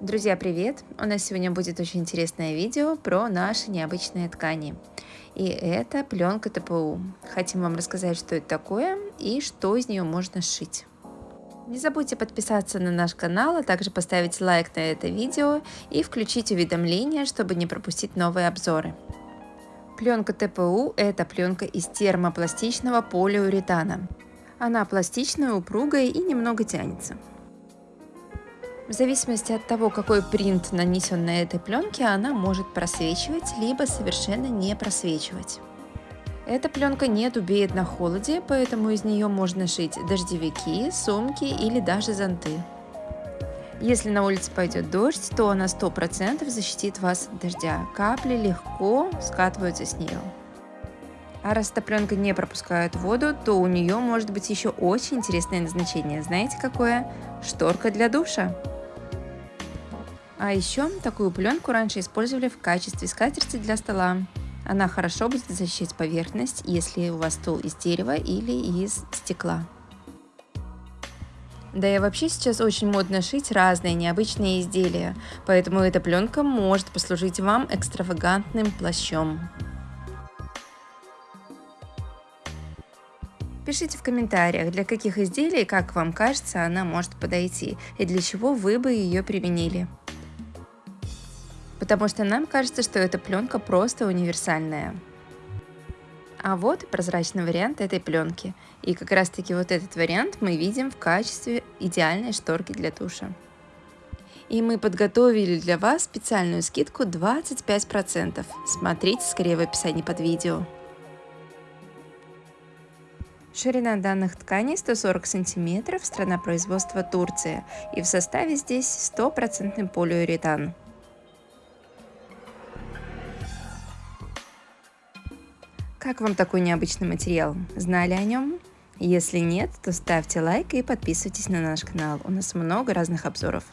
Друзья, привет! У нас сегодня будет очень интересное видео про наши необычные ткани. И это пленка ТПУ. Хотим вам рассказать, что это такое и что из нее можно сшить. Не забудьте подписаться на наш канал, а также поставить лайк на это видео и включить уведомления, чтобы не пропустить новые обзоры. Пленка ТПУ – это пленка из термопластичного полиуретана. Она пластичная, упругая и немного тянется. В зависимости от того, какой принт нанесен на этой пленке, она может просвечивать, либо совершенно не просвечивать. Эта пленка не дубеет на холоде, поэтому из нее можно шить дождевики, сумки или даже зонты. Если на улице пойдет дождь, то она 100% защитит вас от дождя. Капли легко скатываются с нее. А раз эта пленка не пропускает воду, то у нее может быть еще очень интересное назначение. Знаете какое? Шторка для душа. А еще такую пленку раньше использовали в качестве скатерти для стола. Она хорошо будет защищать поверхность, если у вас стол из дерева или из стекла. Да и вообще сейчас очень модно шить разные необычные изделия, поэтому эта пленка может послужить вам экстравагантным плащом. Пишите в комментариях, для каких изделий, как вам кажется, она может подойти и для чего вы бы ее применили потому что нам кажется, что эта пленка просто универсальная. А вот прозрачный вариант этой пленки. И как раз таки вот этот вариант мы видим в качестве идеальной шторки для душа. И мы подготовили для вас специальную скидку 25%. Смотрите скорее в описании под видео. Ширина данных тканей 140 см, страна производства Турция. И в составе здесь стопроцентный полиуретан. Как вам такой необычный материал? Знали о нем? Если нет, то ставьте лайк и подписывайтесь на наш канал. У нас много разных обзоров.